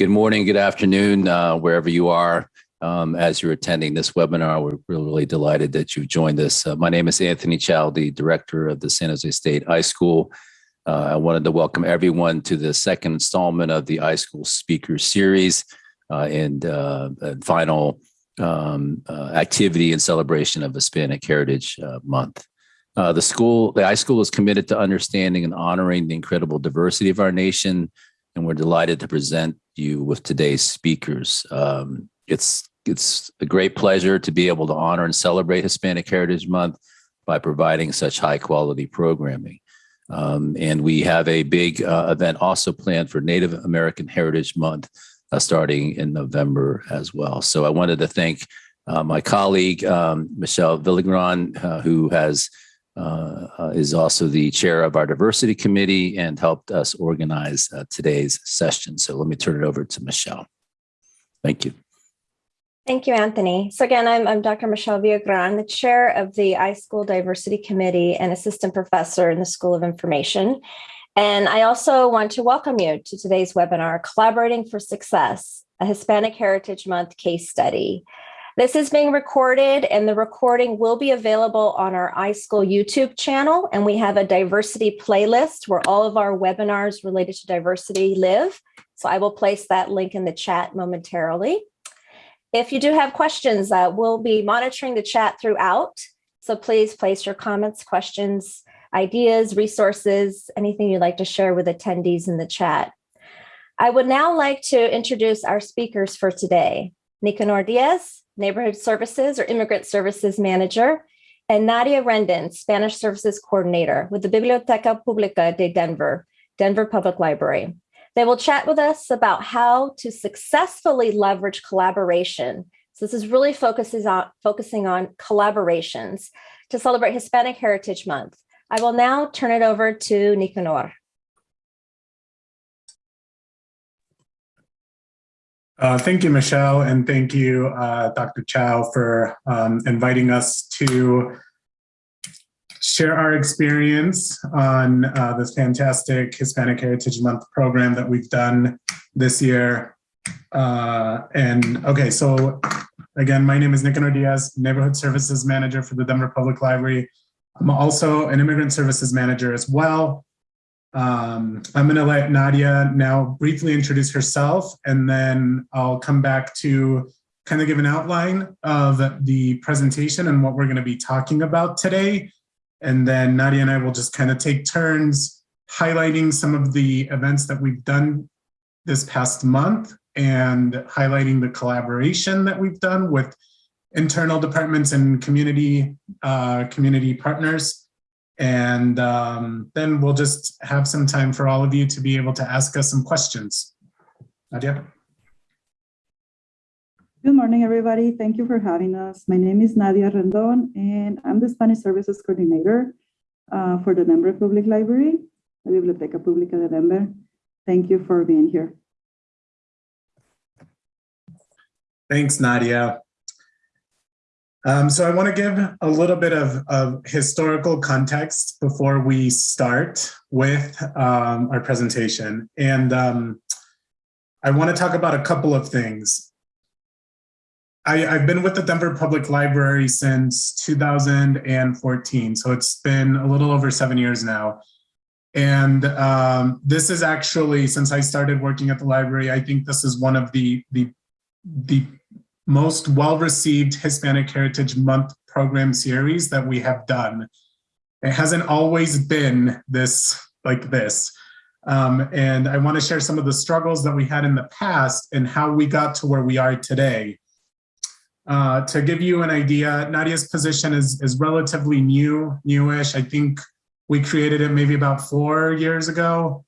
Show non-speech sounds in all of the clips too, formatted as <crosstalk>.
Good morning, good afternoon, uh, wherever you are. Um, as you're attending this webinar, we're really, really delighted that you've joined us. Uh, my name is Anthony Chow, the director of the San Jose State iSchool. Uh, I wanted to welcome everyone to the second installment of the iSchool Speaker Series uh, and, uh, and, final um, uh, activity and celebration of Hispanic Heritage Month. the school, the iSchool is committed to understanding and honoring the incredible diversity of our nation, and we're delighted to present you with today's speakers. Um, it's it's a great pleasure to be able to honor and celebrate Hispanic Heritage Month by providing such high quality programming. Um, and we have a big uh, event also planned for Native American Heritage Month uh, starting in November as well. So I wanted to thank uh, my colleague, um, Michelle Villagran, uh, who has is also the chair of our diversity committee and helped us organize uh, today's session. So let me turn it over to Michelle. Thank you. Thank you, Anthony. So again, I'm, I'm Dr. Michelle Villagran, the chair of the iSchool Diversity Committee and assistant professor in the School of Information. And I also want to welcome you to today's webinar, Collaborating for Success, a Hispanic Heritage Month case study. This is being recorded and the recording will be available on our iSchool YouTube channel. And we have a diversity playlist where all of our webinars related to diversity live. So I will place that link in the chat momentarily. If you do have questions, uh, we'll be monitoring the chat throughout. So please place your comments, questions, ideas, resources, anything you'd like to share with attendees in the chat. I would now like to introduce our speakers for today. Nicanor Diaz, Neighborhood Services or Immigrant Services Manager, and Nadia Rendon, Spanish Services Coordinator with the Biblioteca Pública de Denver, Denver Public Library. They will chat with us about how to successfully leverage collaboration. So this is really focuses on, focusing on collaborations to celebrate Hispanic Heritage Month. I will now turn it over to Nicanor. Uh, thank you, Michelle, and thank you, uh, Dr. Chow, for um, inviting us to share our experience on uh, this fantastic Hispanic Heritage Month program that we've done this year. Uh, and okay, so again, my name is Nicanor Diaz, Neighborhood Services Manager for the Denver Public Library. I'm also an Immigrant Services Manager as well. Um, I'm going to let Nadia now briefly introduce herself, and then I'll come back to kind of give an outline of the presentation and what we're going to be talking about today. And then Nadia and I will just kind of take turns highlighting some of the events that we've done this past month and highlighting the collaboration that we've done with internal departments and community uh, community partners. And um, then we'll just have some time for all of you to be able to ask us some questions. Nadia? Good morning, everybody. Thank you for having us. My name is Nadia Rendon, and I'm the Spanish Services Coordinator uh, for the Denver Public Library, the Biblioteca Pública de Denver. Thank you for being here. Thanks, Nadia. Um, so I want to give a little bit of, of historical context before we start with um, our presentation. And um, I want to talk about a couple of things. I, I've been with the Denver Public Library since 2014, so it's been a little over seven years now. And um, this is actually, since I started working at the library, I think this is one of the, the, the most well-received Hispanic Heritage Month program series that we have done. It hasn't always been this like this. Um, and I want to share some of the struggles that we had in the past and how we got to where we are today. Uh, to give you an idea, Nadia's position is, is relatively new, newish. I think we created it maybe about four years ago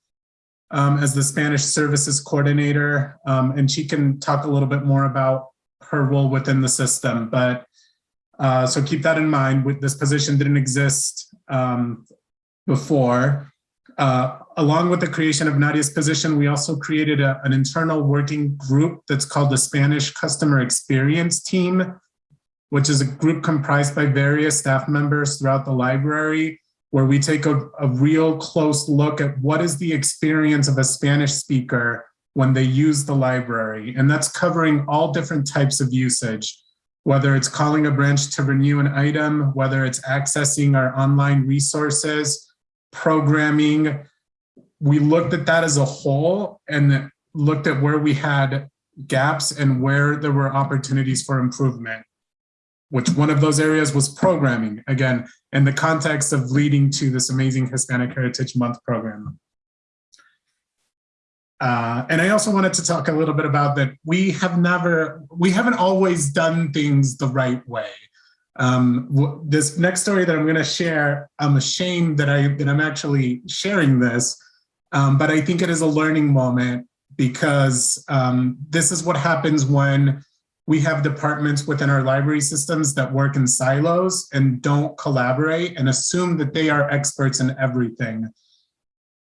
um, as the Spanish services coordinator. Um, and she can talk a little bit more about her role within the system. But uh, so keep that in mind. This position didn't exist um, before. Uh, along with the creation of Nadia's position, we also created a, an internal working group that's called the Spanish Customer Experience Team, which is a group comprised by various staff members throughout the library, where we take a, a real close look at what is the experience of a Spanish speaker when they use the library. And that's covering all different types of usage, whether it's calling a branch to renew an item, whether it's accessing our online resources, programming. We looked at that as a whole and looked at where we had gaps and where there were opportunities for improvement, which one of those areas was programming, again, in the context of leading to this amazing Hispanic Heritage Month program. Uh, and I also wanted to talk a little bit about that we have never, we haven't always done things the right way. Um, this next story that I'm going to share, I'm ashamed that I that I'm actually sharing this, um, but I think it is a learning moment because um, this is what happens when we have departments within our library systems that work in silos and don't collaborate and assume that they are experts in everything.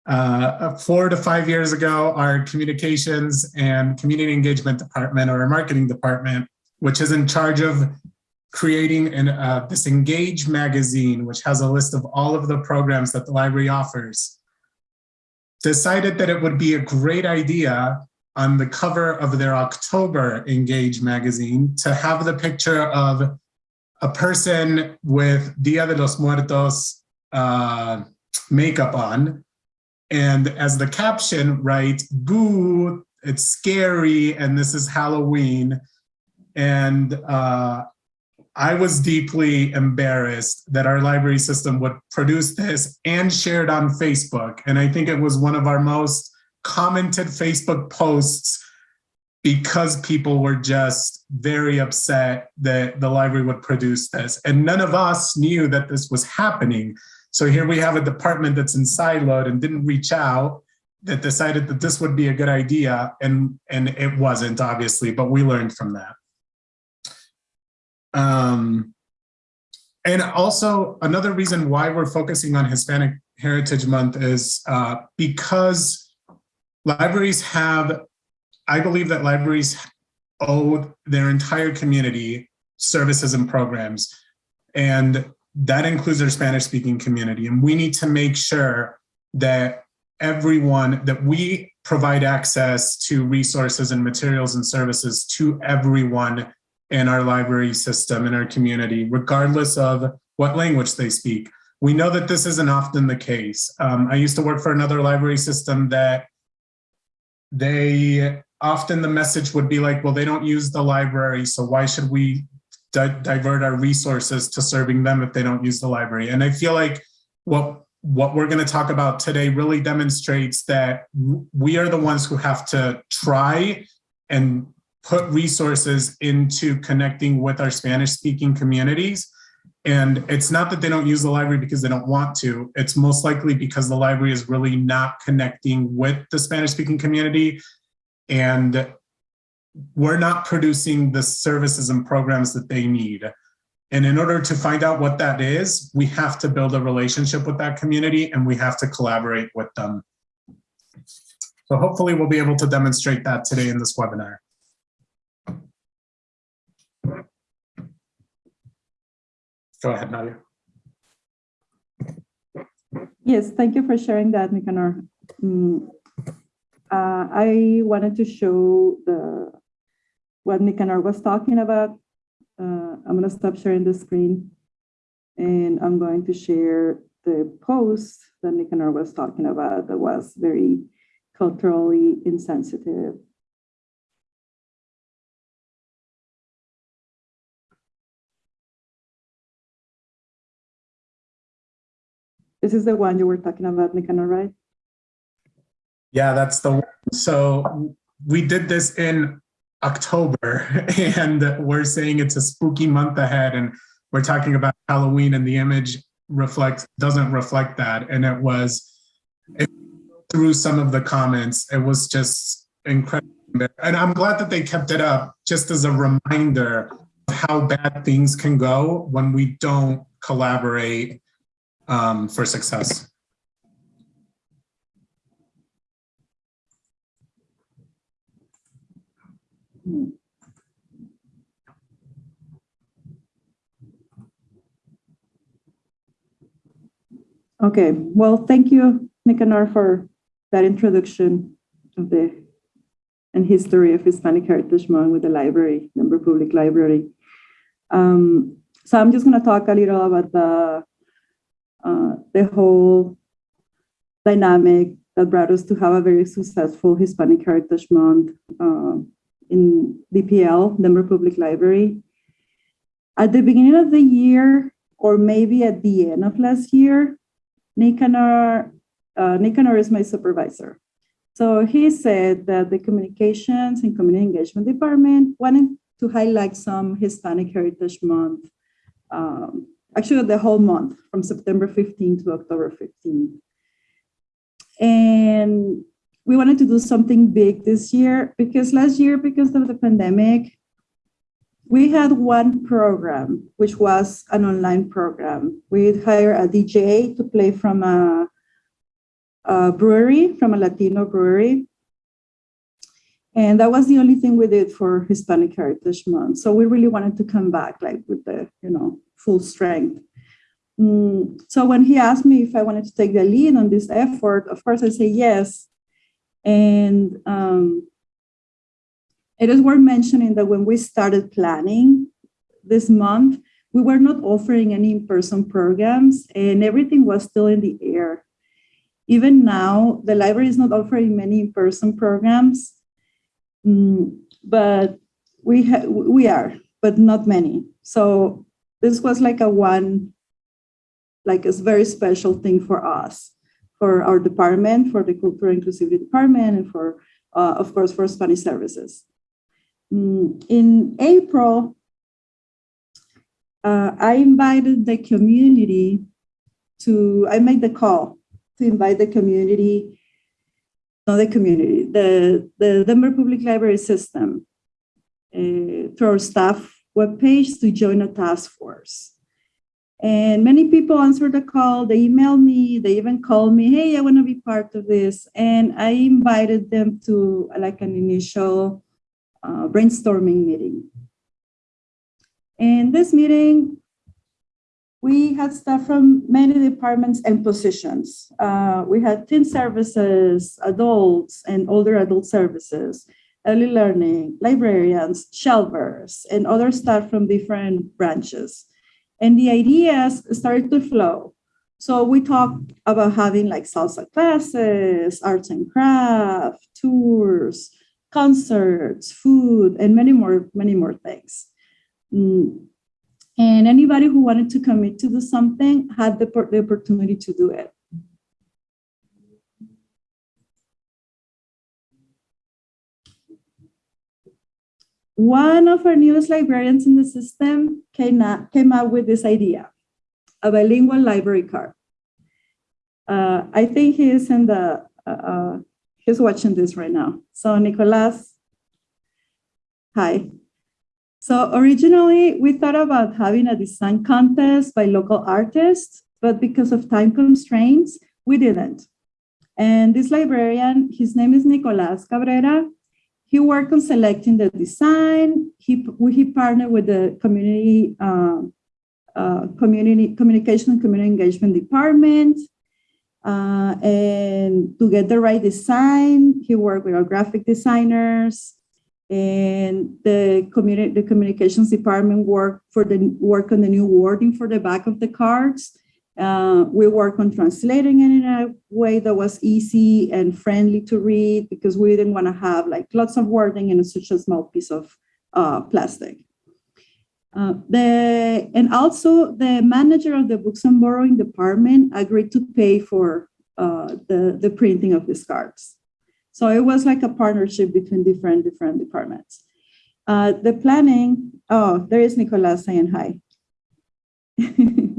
Uh, four to five years ago, our communications and community engagement department or our marketing department, which is in charge of creating an, uh, this Engage magazine, which has a list of all of the programs that the library offers, decided that it would be a great idea on the cover of their October Engage magazine to have the picture of a person with Dia de los Muertos uh, makeup on. And as the caption, right, boo, it's scary, and this is Halloween. And uh, I was deeply embarrassed that our library system would produce this and share it on Facebook. And I think it was one of our most commented Facebook posts because people were just very upset that the library would produce this. And none of us knew that this was happening. So here we have a department that's in siloed and didn't reach out that decided that this would be a good idea. And, and it wasn't obviously, but we learned from that. Um, and also another reason why we're focusing on Hispanic Heritage Month is uh, because libraries have, I believe that libraries owe their entire community services and programs. And that includes our Spanish speaking community. And we need to make sure that everyone, that we provide access to resources and materials and services to everyone in our library system, in our community, regardless of what language they speak. We know that this isn't often the case. Um, I used to work for another library system that they often the message would be like, well, they don't use the library, so why should we di divert our resources to serving them if they don't use the library? And I feel like what what we're going to talk about today really demonstrates that we are the ones who have to try and put resources into connecting with our Spanish speaking communities. And it's not that they don't use the library because they don't want to, it's most likely because the library is really not connecting with the Spanish speaking community. And we're not producing the services and programs that they need. And in order to find out what that is, we have to build a relationship with that community and we have to collaborate with them. So hopefully we'll be able to demonstrate that today in this webinar. Go ahead, Nadia. Yes, thank you for sharing that, Nicanor. Mm, uh, I wanted to show the what Nicanor was talking about. Uh, I'm going to stop sharing the screen and I'm going to share the post that Nicanor was talking about that was very culturally insensitive. This is the one you were talking about, Nicanor, right? Yeah, that's the one. So we did this in October <laughs> and we're saying it's a spooky month ahead and we're talking about Halloween and the image reflects doesn't reflect that. And it was it, through some of the comments, it was just incredible. And I'm glad that they kept it up just as a reminder of how bad things can go when we don't collaborate um, for success. Okay, well, thank you, Nicanor, for that introduction of the and history of Hispanic Heritage Month with the library, Denver Public Library. Um, so I'm just going to talk a little about the uh, the whole dynamic that brought us to have a very successful Hispanic Heritage Month uh, in DPL, Denver Public Library. At the beginning of the year, or maybe at the end of last year, Nicanor, uh, Nicanor is my supervisor. So he said that the Communications and Community Engagement Department wanted to highlight some Hispanic Heritage Month, um, actually the whole month from September 15 to October 15. And we wanted to do something big this year because last year, because of the pandemic, we had one program, which was an online program. We'd hire a DJ to play from a, a brewery, from a Latino brewery. And that was the only thing we did for Hispanic Heritage Month. So we really wanted to come back like with the, you know, full strength. Mm, so when he asked me if I wanted to take the lead on this effort, of course I say yes. And um, it is worth mentioning that when we started planning this month, we were not offering any in-person programs and everything was still in the air. Even now, the library is not offering many in-person programs, mm, but we, we are, but not many. So this was like a one, like a very special thing for us, for our department, for the Cultural Inclusivity Department, and for, uh, of course, for Spanish services. Mm, in April, uh, I invited the community to, I made the call to invite the community, not the community, the, the Denver Public Library System uh, to our staff webpage to join a task force. And many people answered the call, they emailed me, they even called me, hey, I wanna be part of this. And I invited them to like an initial uh, brainstorming meeting. In this meeting, we had staff from many departments and positions. Uh, we had teen services, adults and older adult services, early learning, librarians, shelvers, and other staff from different branches. And the ideas started to flow. So we talked about having like salsa classes, arts and craft, tours, concerts, food, and many more, many more things. Mm. And anybody who wanted to commit to do something had the, the opportunity to do it. One of our newest librarians in the system came, up, came up with this idea, a bilingual library card. Uh, I think he is in the, uh, uh, he's watching this right now. So Nicolas, hi. So originally we thought about having a design contest by local artists, but because of time constraints, we didn't. And this librarian, his name is Nicolas Cabrera. He worked on selecting the design. He, he partnered with the community, uh, uh, community communication and community engagement department. Uh, and to get the right design, he worked with our graphic designers and the community, the communications department worked for the work on the new wording for the back of the cards. Uh, we work on translating it in a way that was easy and friendly to read because we didn't want to have like lots of wording in such a small piece of uh, plastic. Uh, the, and also the manager of the books and borrowing department agreed to pay for uh, the, the printing of these cards. So it was like a partnership between different, different departments. Uh, the planning, oh, there is Nicolas saying hi. <laughs>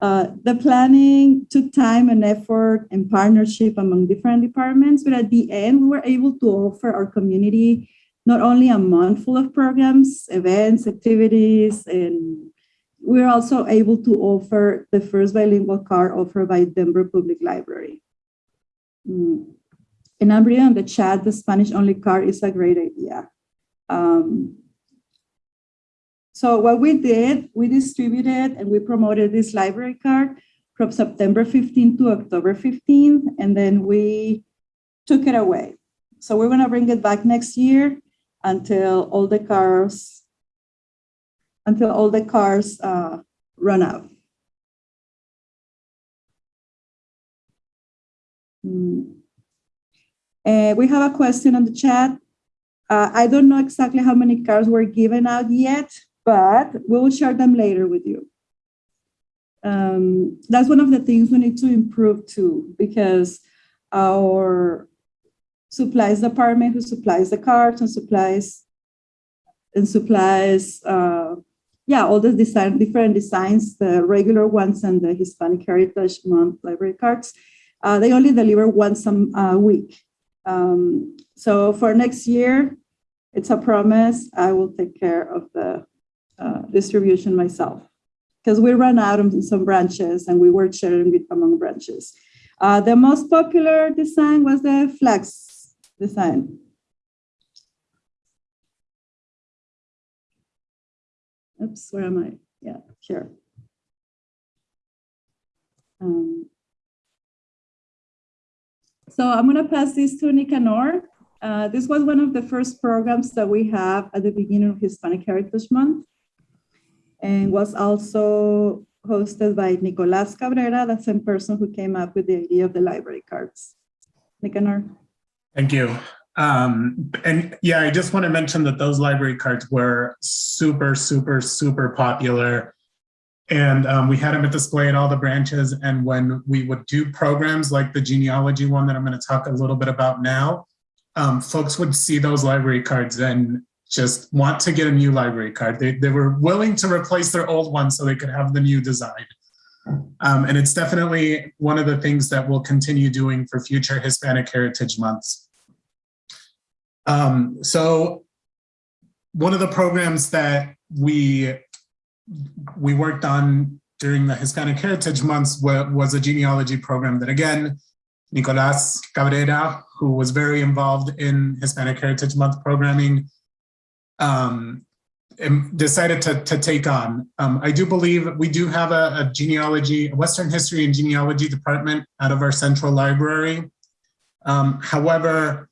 Uh, the planning took time and effort and partnership among different departments, but at the end, we were able to offer our community not only a month full of programs, events, activities, and we're also able to offer the first bilingual card offered by Denver Public Library. Mm. And on the chat, the Spanish only card is a great idea. Um, so what we did, we distributed and we promoted this library card from September 15 to October 15, and then we took it away. so we're gonna bring it back next year until all the cars, until all the cars uh, run out. Mm. Uh, we have a question on the chat. Uh, I don't know exactly how many cars were given out yet, but we will share them later with you. Um, that's one of the things we need to improve too, because our supplies department who supplies the cards and supplies and supplies uh, yeah all the design different designs the regular ones and the hispanic heritage month library cards uh, they only deliver once a week um, so for next year it's a promise i will take care of the uh, distribution myself because we ran out of some branches and we were sharing it among branches uh, the most popular design was the flex design. Oops, where am I? Yeah, here. Um, so I'm going to pass this to Nicanor. Uh, this was one of the first programs that we have at the beginning of Hispanic Heritage Month and was also hosted by Nicolas Cabrera, the same person who came up with the idea of the library cards. Nicanor. Thank you. Um, and yeah, I just want to mention that those library cards were super, super, super popular. And um, we had them at display at all the branches. And when we would do programs like the genealogy one that I'm going to talk a little bit about now, um, folks would see those library cards and just want to get a new library card. They, they were willing to replace their old one so they could have the new design. Um, and it's definitely one of the things that we'll continue doing for future Hispanic Heritage Months. Um, so one of the programs that we we worked on during the Hispanic Heritage Months was a genealogy program that again, Nicolas Cabrera, who was very involved in Hispanic Heritage Month programming, um, decided to, to take on. Um, I do believe we do have a, a, genealogy, a Western history and genealogy department out of our central library. Um, however,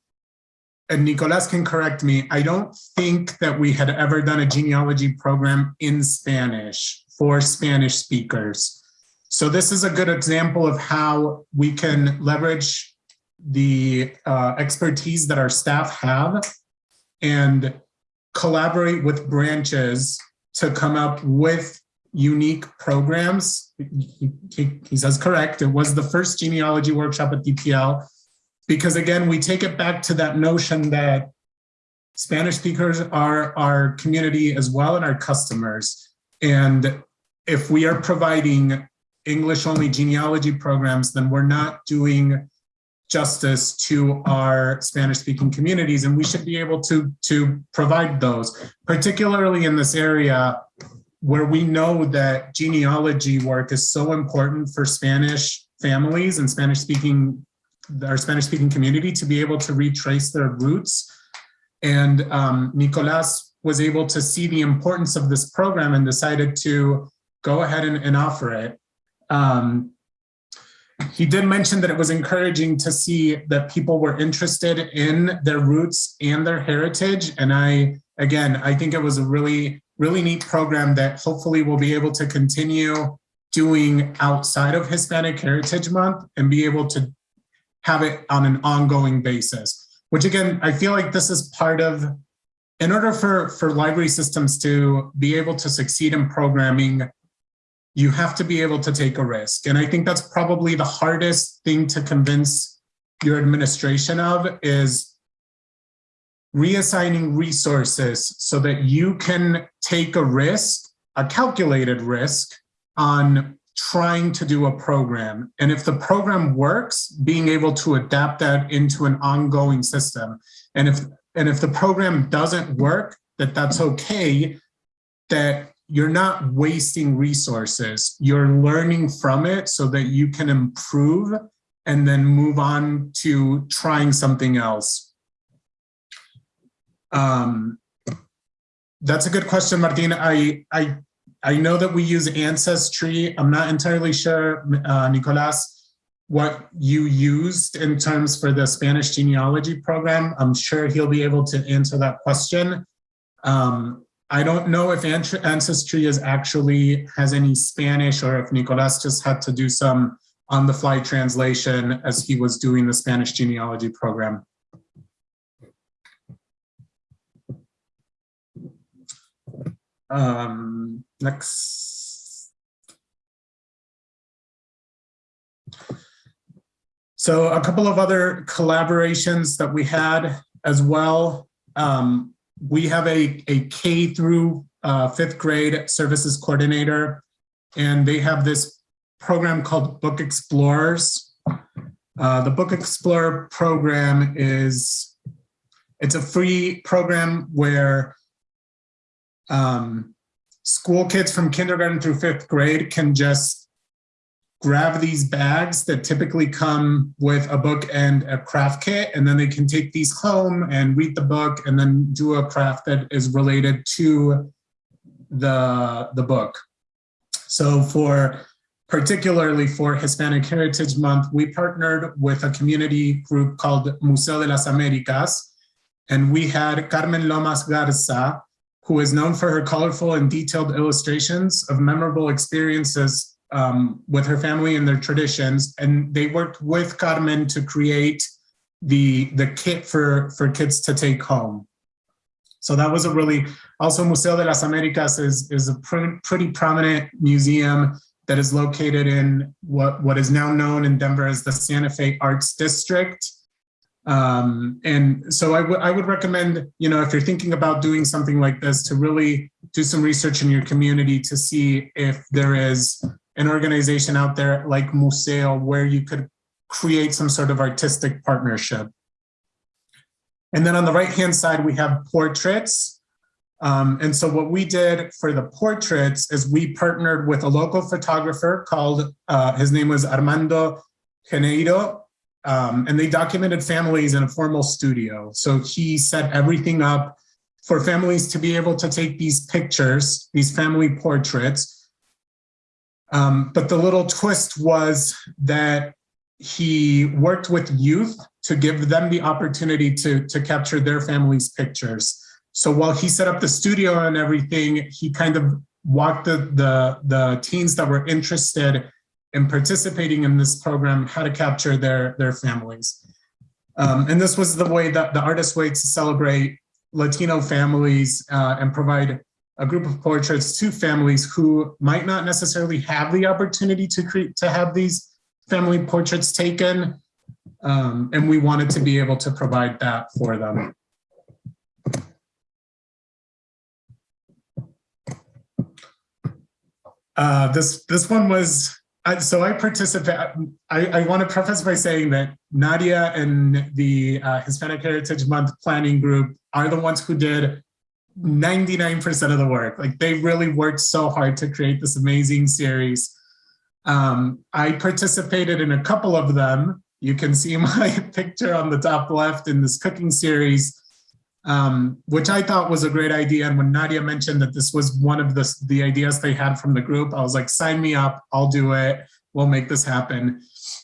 and Nicolas can correct me, I don't think that we had ever done a genealogy program in Spanish for Spanish speakers. So this is a good example of how we can leverage the uh, expertise that our staff have and collaborate with branches to come up with unique programs. He, he, he, says correct. It was the first genealogy workshop at DPL because again, we take it back to that notion that Spanish speakers are our community as well and our customers. And if we are providing English only genealogy programs, then we're not doing justice to our Spanish speaking communities. And we should be able to, to provide those, particularly in this area where we know that genealogy work is so important for Spanish families and Spanish speaking, our Spanish speaking community to be able to retrace their roots. And um, Nicolas was able to see the importance of this program and decided to go ahead and, and offer it. Um, he did mention that it was encouraging to see that people were interested in their roots and their heritage. And I, again, I think it was a really, really neat program that hopefully we'll be able to continue doing outside of Hispanic Heritage Month and be able to have it on an ongoing basis, which again, I feel like this is part of, in order for, for library systems to be able to succeed in programming you have to be able to take a risk. And I think that's probably the hardest thing to convince your administration of is reassigning resources so that you can take a risk, a calculated risk on trying to do a program. And if the program works, being able to adapt that into an ongoing system. And if, and if the program doesn't work, that that's okay, that you're not wasting resources. You're learning from it so that you can improve and then move on to trying something else. Um, that's a good question, Martina. I, I, I know that we use Ancestry. I'm not entirely sure, uh, Nicolas, what you used in terms for the Spanish genealogy program. I'm sure he'll be able to answer that question. Um, I don't know if Ancestry is actually has any Spanish or if Nicolas just had to do some on-the-fly translation as he was doing the Spanish genealogy program. Um, next. So a couple of other collaborations that we had as well. Um, we have a, a K through uh, fifth grade services coordinator, and they have this program called Book Explorers. Uh, the Book Explorer program is, it's a free program where um, school kids from kindergarten through fifth grade can just grab these bags that typically come with a book and a craft kit, and then they can take these home and read the book and then do a craft that is related to the, the book. So for particularly for Hispanic Heritage Month, we partnered with a community group called Museo de las Americas, and we had Carmen Lomas Garza, who is known for her colorful and detailed illustrations of memorable experiences um, with her family and their traditions. And they worked with Carmen to create the, the kit for, for kids to take home. So that was a really, also Museo de las Americas is, is a pr pretty prominent museum that is located in what, what is now known in Denver as the Santa Fe Arts District. Um, and so I, I would recommend, you know, if you're thinking about doing something like this, to really do some research in your community to see if there is an organization out there like Museo where you could create some sort of artistic partnership. And then on the right-hand side, we have portraits. Um, and so what we did for the portraits is we partnered with a local photographer called, uh, his name was Armando Geneyro, um, and they documented families in a formal studio. So he set everything up for families to be able to take these pictures, these family portraits. Um, but the little twist was that he worked with youth to give them the opportunity to, to capture their family's pictures. So while he set up the studio and everything, he kind of walked the, the, the teens that were interested in participating in this program how to capture their, their families. Um, and this was the way that the artist way to celebrate Latino families uh, and provide a group of portraits to families who might not necessarily have the opportunity to create to have these family portraits taken. Um, and we wanted to be able to provide that for them. Uh, this this one was so I participate. I, I want to preface by saying that Nadia and the uh, Hispanic Heritage Month planning group are the ones who did 99% of the work. Like they really worked so hard to create this amazing series. Um, I participated in a couple of them. You can see <laughs> my picture on the top left in this cooking series um, which I thought was a great idea. And when Nadia mentioned that this was one of the, the ideas they had from the group, I was like, sign me up, I'll do it, we'll make this happen.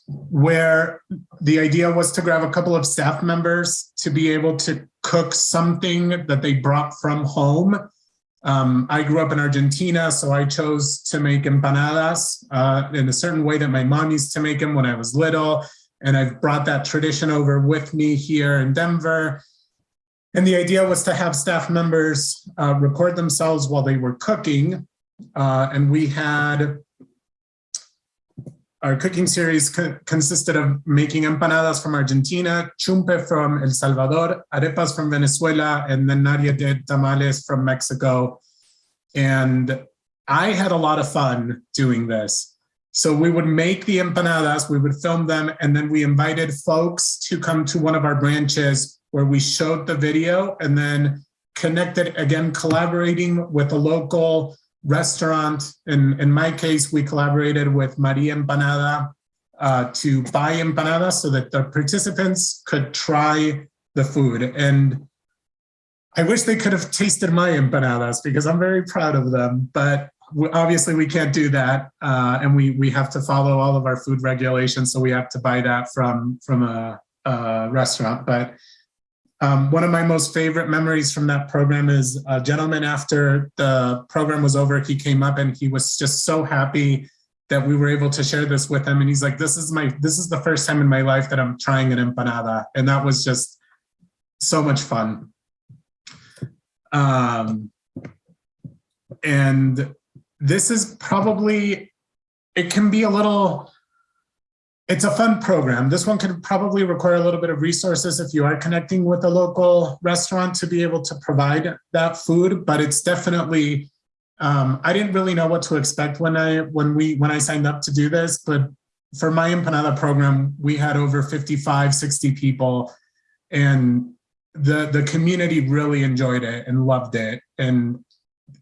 Where the idea was to grab a couple of staff members to be able to cook something that they brought from home. Um, I grew up in Argentina, so I chose to make empanadas uh, in a certain way that my mom used to make them when I was little. And I've brought that tradition over with me here in Denver. And the idea was to have staff members uh, record themselves while they were cooking. Uh, and we had, our cooking series co consisted of making empanadas from Argentina, chumpe from El Salvador, arepas from Venezuela, and then Nadia did tamales from Mexico. And I had a lot of fun doing this. So we would make the empanadas, we would film them, and then we invited folks to come to one of our branches where we showed the video and then connected again, collaborating with a local restaurant. In, in my case, we collaborated with Maria Empanada uh, to buy empanadas so that the participants could try the food. And I wish they could have tasted my empanadas because I'm very proud of them, but obviously we can't do that. Uh, and we, we have to follow all of our food regulations. So we have to buy that from, from a, a restaurant. But um, one of my most favorite memories from that program is a gentleman after the program was over, he came up and he was just so happy that we were able to share this with him. And he's like, this is my, this is the first time in my life that I'm trying an empanada. And that was just so much fun. Um, and this is probably, it can be a little, it's a fun program. This one could probably require a little bit of resources if you are connecting with a local restaurant to be able to provide that food, but it's definitely, um, I didn't really know what to expect when I, when we, when I signed up to do this, but for my empanada program, we had over 55, 60 people and the, the community really enjoyed it and loved it. And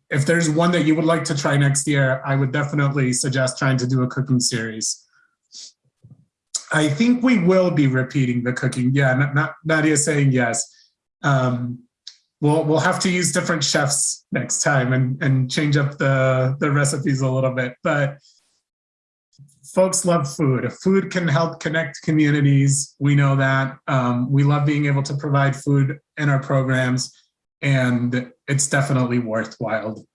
if there's one that you would like to try next year, I would definitely suggest trying to do a cooking series. I think we will be repeating the cooking. Yeah, not, not Nadia saying yes. Um, we'll we'll have to use different chefs next time and and change up the the recipes a little bit. But folks love food. Food can help connect communities. We know that. Um, we love being able to provide food in our programs, and it's definitely worthwhile.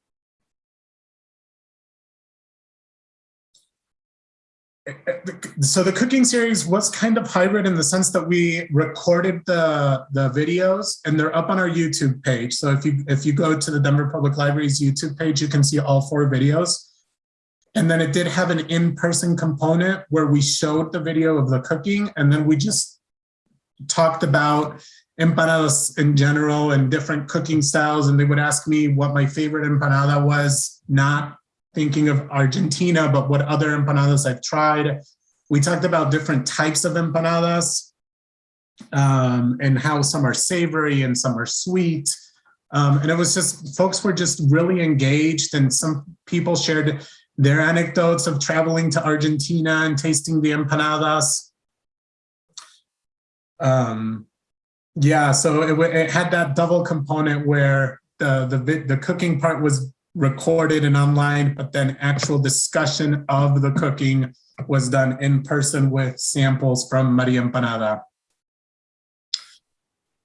So the cooking series was kind of hybrid in the sense that we recorded the the videos and they're up on our YouTube page. So if you if you go to the Denver Public Library's YouTube page, you can see all four videos. And then it did have an in-person component where we showed the video of the cooking and then we just talked about empanadas in general and different cooking styles. And they would ask me what my favorite empanada was, not thinking of Argentina, but what other empanadas I've tried. We talked about different types of empanadas um, and how some are savory and some are sweet. Um, and it was just, folks were just really engaged and some people shared their anecdotes of traveling to Argentina and tasting the empanadas. Um, yeah, so it, it had that double component where the, the, the cooking part was recorded and online, but then actual discussion of the cooking was done in person with samples from Maria Empanada.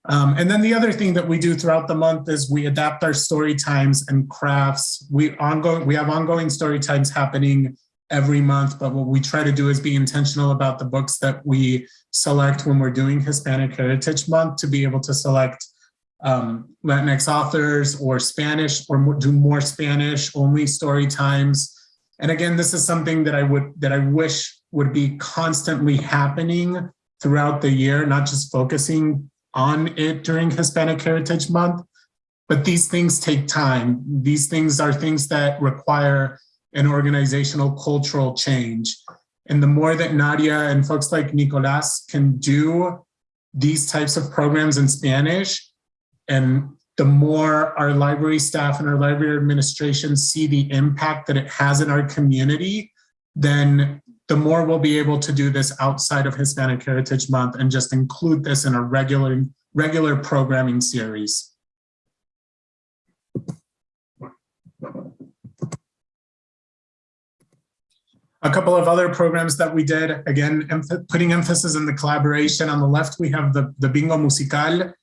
Um, and then the other thing that we do throughout the month is we adapt our story times and crafts. We ongoing we have ongoing story times happening every month, but what we try to do is be intentional about the books that we select when we're doing Hispanic Heritage Month to be able to select um, Latinx authors or Spanish or do more Spanish only story times. And again, this is something that I would that I wish would be constantly happening throughout the year, not just focusing on it during Hispanic Heritage Month. But these things take time. These things are things that require an organizational cultural change. And the more that Nadia and folks like Nicolas can do these types of programs in Spanish, and the more our library staff and our library administration see the impact that it has in our community, then the more we'll be able to do this outside of Hispanic Heritage Month and just include this in a regular, regular programming series. A couple of other programs that we did, again, putting emphasis in the collaboration. On the left, we have the, the Bingo Musical,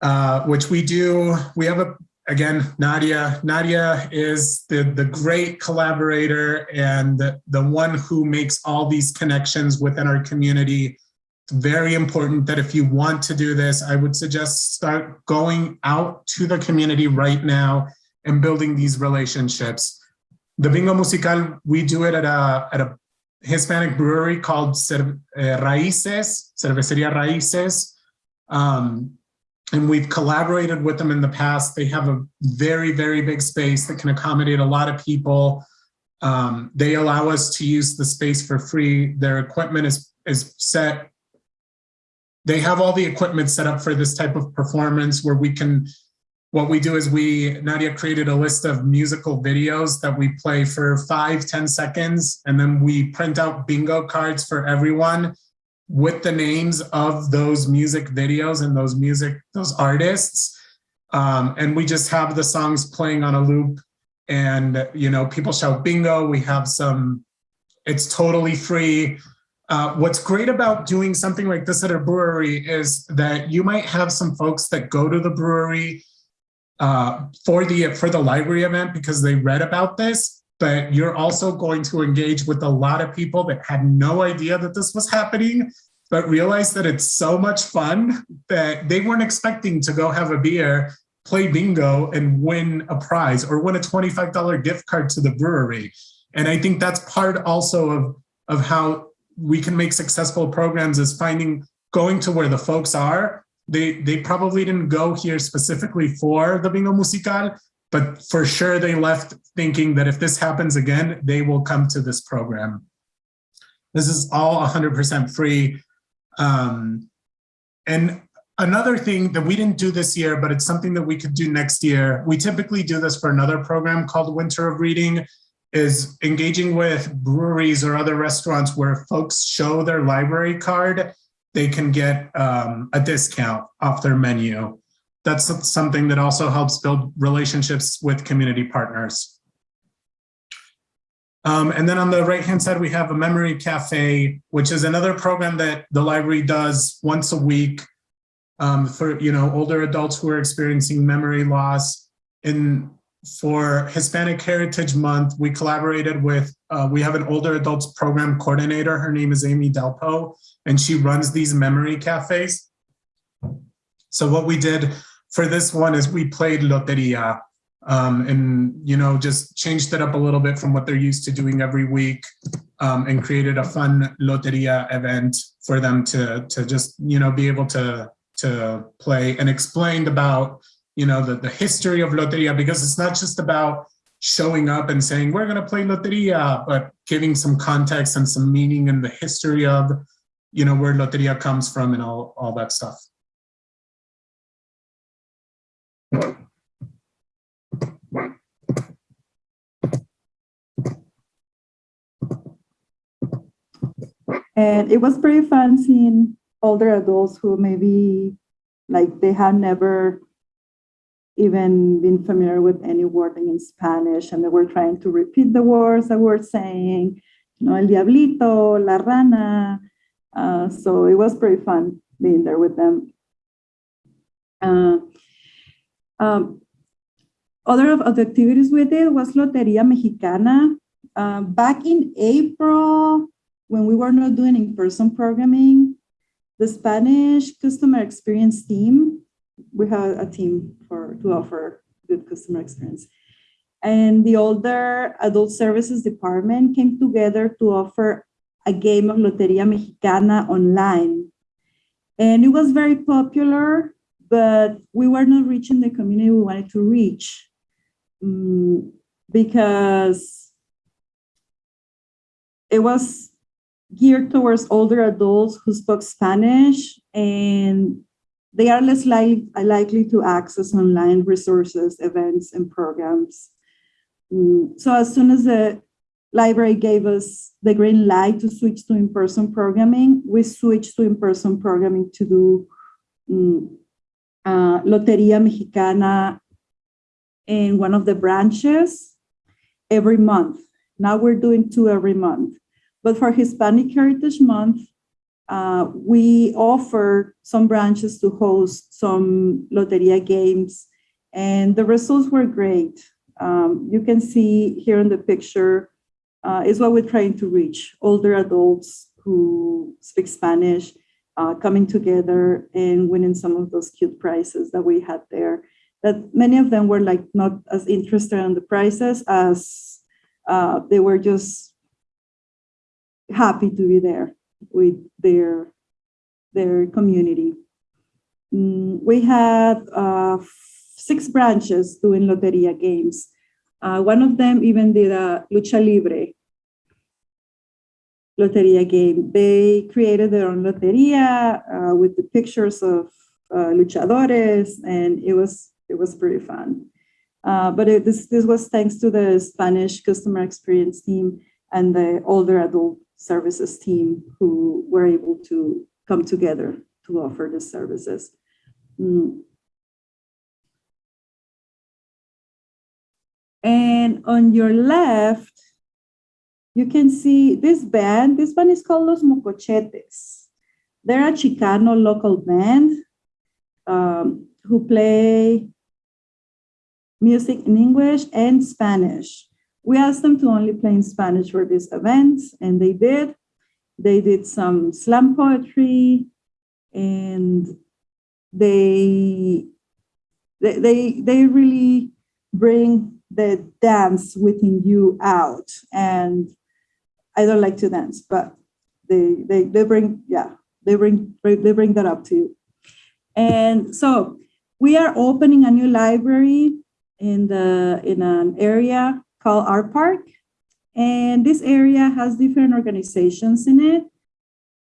uh, which we do. We have a, again, Nadia. Nadia is the, the great collaborator and the, the one who makes all these connections within our community. It's very important that if you want to do this, I would suggest start going out to the community right now and building these relationships. The Bingo Musical, we do it at a, at a Hispanic brewery called Cer uh, Raíces, Cervecería Raíces. Um, and we've collaborated with them in the past. They have a very, very big space that can accommodate a lot of people. Um, they allow us to use the space for free. Their equipment is, is set. They have all the equipment set up for this type of performance where we can, what we do is we, Nadia created a list of musical videos that we play for five, ten seconds, and then we print out bingo cards for everyone with the names of those music videos and those music, those artists. Um, and we just have the songs playing on a loop and you know people shout bingo. We have some. It's totally free. Uh, what's great about doing something like this at a brewery is that you might have some folks that go to the brewery uh, for the for the library event because they read about this, but you're also going to engage with a lot of people that had no idea that this was happening, but realize that it's so much fun that they weren't expecting to go have a beer, play bingo, and win a prize or win a $25 gift card to the brewery. And I think that's part also of, of how we can make successful programs is finding going to where the folks are. They they probably didn't go here specifically for the bingo musical, but for sure they left thinking that if this happens again, they will come to this program. This is all 100% free. Um, and another thing that we didn't do this year, but it's something that we could do next year. We typically do this for another program called Winter of Reading is engaging with breweries or other restaurants where folks show their library card, they can get um, a discount off their menu. That's something that also helps build relationships with community partners. Um, and then on the right-hand side, we have a memory cafe, which is another program that the library does once a week um, for you know older adults who are experiencing memory loss. In for Hispanic Heritage Month, we collaborated with, uh, we have an older adults program coordinator. Her name is Amy Delpo, and she runs these memory cafes. So what we did for this one is we played Loteria um, and, you know, just changed it up a little bit from what they're used to doing every week um, and created a fun Loteria event for them to, to just, you know, be able to, to play and explained about you know, the, the history of Loteria, because it's not just about showing up and saying, we're going to play Loteria, but giving some context and some meaning and the history of, you know, where Loteria comes from and all, all that stuff. And it was pretty fun seeing older adults who maybe like they had never even been familiar with any wording in Spanish, and they were trying to repeat the words that we're saying, you know, el diablito, la rana. Uh, so it was pretty fun being there with them. Uh, um, other of, the activities we did was Loteria Mexicana. Uh, back in April, when we were not doing in-person programming, the Spanish customer experience team we have a team for to offer good customer experience. And the older adult services department came together to offer a game of Loteria Mexicana online. And it was very popular, but we were not reaching the community we wanted to reach um, because it was geared towards older adults who spoke Spanish and they are less li likely to access online resources, events, and programs. Mm, so as soon as the library gave us the green light to switch to in-person programming, we switched to in-person programming to do um, uh, Loteria Mexicana in one of the branches every month. Now we're doing two every month. But for Hispanic Heritage Month, uh, we offer some branches to host some Loteria games, and the results were great. Um, you can see here in the picture uh, is what we're trying to reach, older adults who speak Spanish, uh, coming together and winning some of those cute prizes that we had there. That many of them were like not as interested in the prizes as uh, they were just happy to be there with their, their community. Mm, we had uh, six branches doing Loteria games. Uh, one of them even did a lucha libre Loteria game. They created their own Loteria uh, with the pictures of uh, luchadores, and it was it was pretty fun. Uh, but it, this this was thanks to the Spanish customer experience team and the older adult services team who were able to come together to offer the services. Mm. And on your left, you can see this band. This band is called Los Mocochetes. They're a Chicano local band um, who play music in English and Spanish. We asked them to only play in Spanish for this event, and they did. They did some slam poetry, and they they they, they really bring the dance within you out. And I don't like to dance, but they they they bring yeah they bring they bring that up to you. And so we are opening a new library in the in an area called Art Park. And this area has different organizations in it.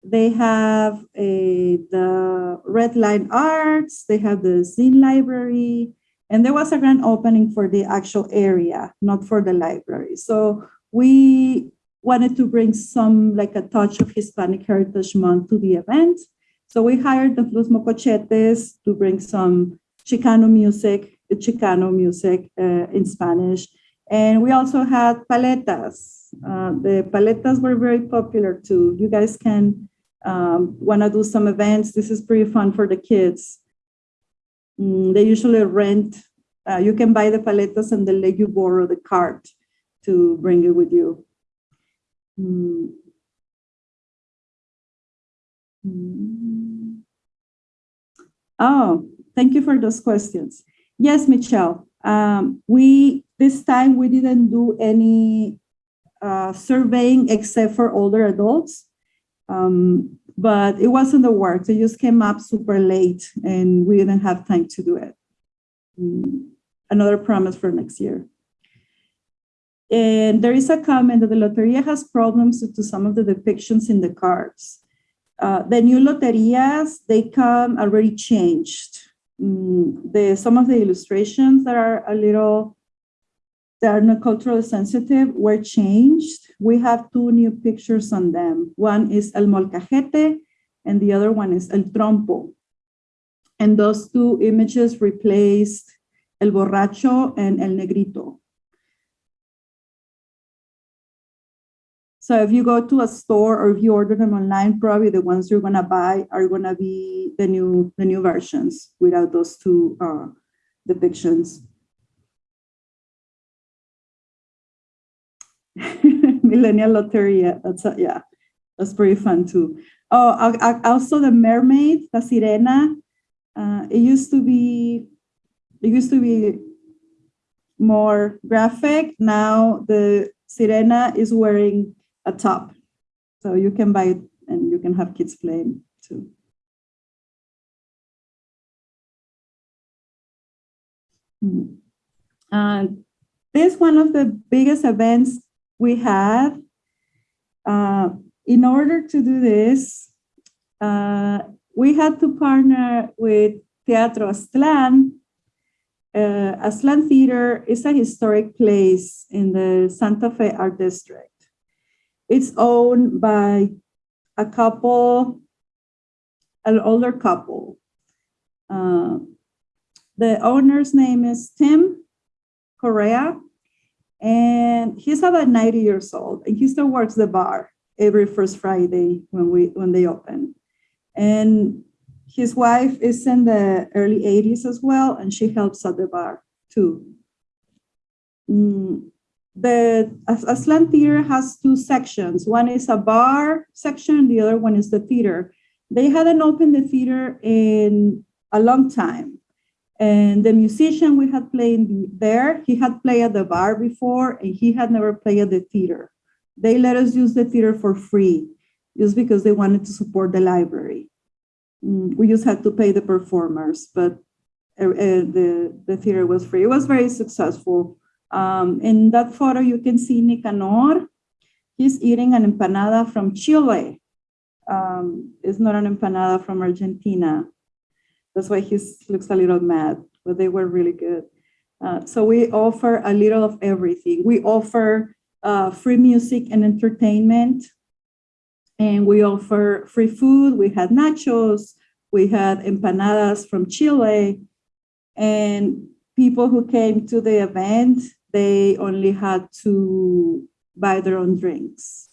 They have a, the Red Line Arts, they have the Zine Library, and there was a grand opening for the actual area, not for the library. So we wanted to bring some, like a touch of Hispanic Heritage Month to the event. So we hired the Los Mocochetes to bring some Chicano music, Chicano music uh, in Spanish. And we also had paletas. Uh, the paletas were very popular too. You guys can um, want to do some events. This is pretty fun for the kids. Mm, they usually rent, uh, you can buy the paletas and they let you borrow the cart to bring it with you. Mm. Mm. Oh, thank you for those questions. Yes, Michelle. Um, we this time we didn't do any uh, surveying except for older adults, um, but it wasn't the work. They just came up super late, and we didn't have time to do it. Mm, another promise for next year. And there is a comment that the Loteria has problems to some of the depictions in the cards. Uh, the new loterias, they come already changed. Mm, the some of the illustrations that are a little that are not culturally sensitive were changed. We have two new pictures on them. One is El Molcajete and the other one is El Trompo. And those two images replaced El Borracho and El Negrito. So if you go to a store or if you order them online, probably the ones you're gonna buy are gonna be the new the new versions without those two uh, depictions. <laughs> Millennial Loteria, that's a, yeah, that's pretty fun too. Oh, I, I, also the mermaid, the sirena. Uh, it used to be, it used to be more graphic. Now the sirena is wearing a top. So you can buy it and you can have kids playing too. Hmm. And this one of the biggest events we had. Uh, in order to do this, uh, we had to partner with Teatro Aztlán. Uh, Aztlán Theater is a historic place in the Santa Fe Art District. It's owned by a couple, an older couple. Uh, the owner's name is Tim Correa, and he's about 90 years old, and he still works the bar every first Friday when we when they open. And his wife is in the early 80s as well, and she helps at the bar too. Mm, the Aztlán Theater has two sections. One is a bar section, the other one is the theater. They hadn't opened the theater in a long time. And the musician we had playing there, he had played at the bar before and he had never played at the theater. They let us use the theater for free just because they wanted to support the library. Mm, we just had to pay the performers, but uh, uh, the, the theater was free. It was very successful. Um, in that photo, you can see Nicanor. He's eating an empanada from Chile. Um, it's not an empanada from Argentina. That's why he looks a little mad, but they were really good. Uh, so we offer a little of everything. We offer uh, free music and entertainment, and we offer free food. We had nachos, we had empanadas from Chile, and people who came to the event, they only had to buy their own drinks.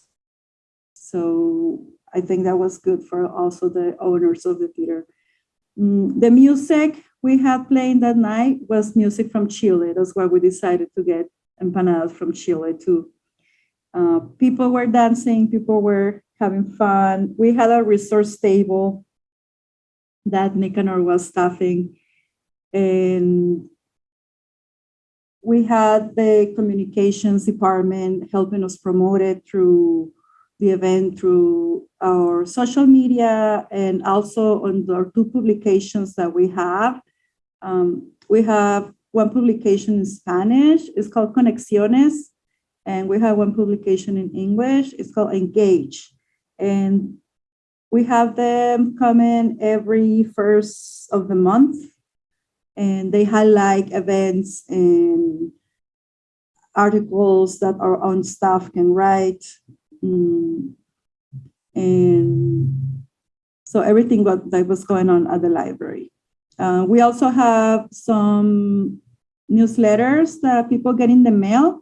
So I think that was good for also the owners of the theater. Mm, the music we had playing that night was music from Chile. That's why we decided to get empanadas from Chile too. Uh, people were dancing, people were having fun. We had a resource table that Nicanor was staffing. And we had the communications department helping us promote it through the event through our social media and also on our two publications that we have. Um, we have one publication in Spanish, it's called Conexiones, and we have one publication in English, it's called Engage. And we have them coming every first of the month, and they highlight events and articles that our own staff can write. Mm, and so everything what, that was going on at the library. Uh, we also have some newsletters that people get in the mail.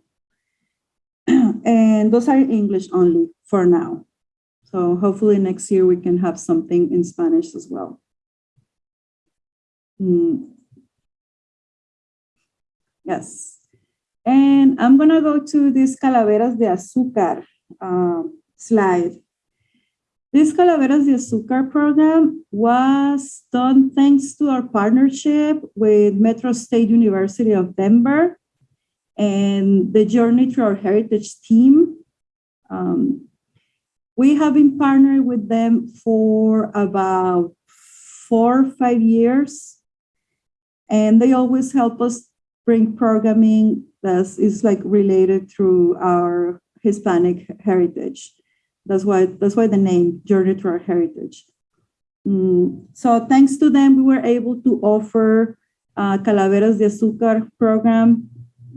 <clears throat> and those are English only for now. So hopefully next year we can have something in Spanish as well. Mm. Yes. And I'm gonna go to this Calaveras de Azúcar uh, slide. This Calaveras de Azúcar program was done thanks to our partnership with Metro State University of Denver and the Journey to Our Heritage team. Um, we have been partnered with them for about four or five years, and they always help us bring programming that is like related through our Hispanic heritage. That's why that's why the name Journey to Our Heritage. Mm, so thanks to them, we were able to offer uh, Calaveras de Azúcar program.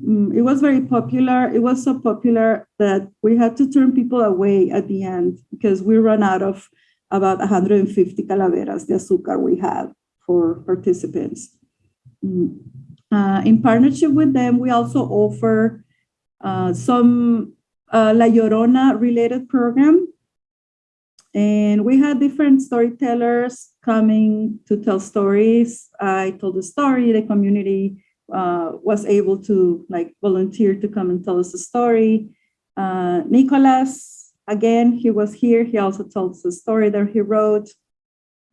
Mm, it was very popular. It was so popular that we had to turn people away at the end because we ran out of about 150 Calaveras de Azúcar we had for participants. Mm. Uh, in partnership with them, we also offer uh, some La Llorona related program. And we had different storytellers coming to tell stories. I told the story, the community uh, was able to like volunteer to come and tell us a story. Uh, Nicholas, again, he was here. He also told us a story that he wrote.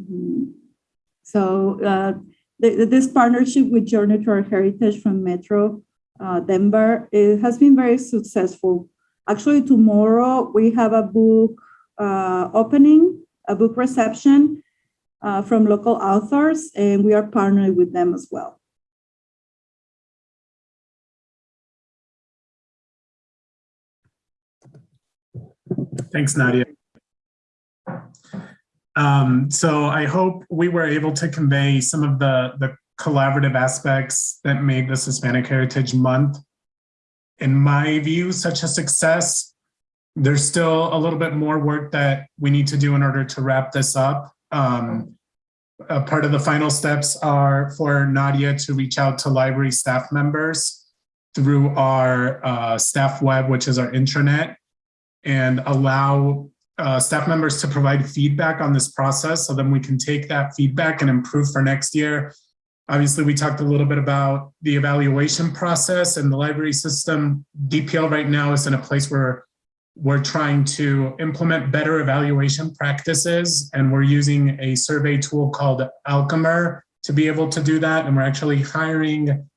Mm. So uh, this partnership with Journey to Our Heritage from Metro uh, Denver it has been very successful. Actually, tomorrow we have a book uh, opening, a book reception uh, from local authors, and we are partnering with them as well. Thanks, Nadia. Um, so I hope we were able to convey some of the, the collaborative aspects that made this Hispanic Heritage Month, in my view, such a success. There's still a little bit more work that we need to do in order to wrap this up. Um, part of the final steps are for Nadia to reach out to library staff members through our uh, staff web, which is our intranet, and allow uh, staff members to provide feedback on this process so then we can take that feedback and improve for next year. Obviously, we talked a little bit about the evaluation process and the library system. DPL right now is in a place where we're trying to implement better evaluation practices and we're using a survey tool called Alchemer to be able to do that. And we're actually hiring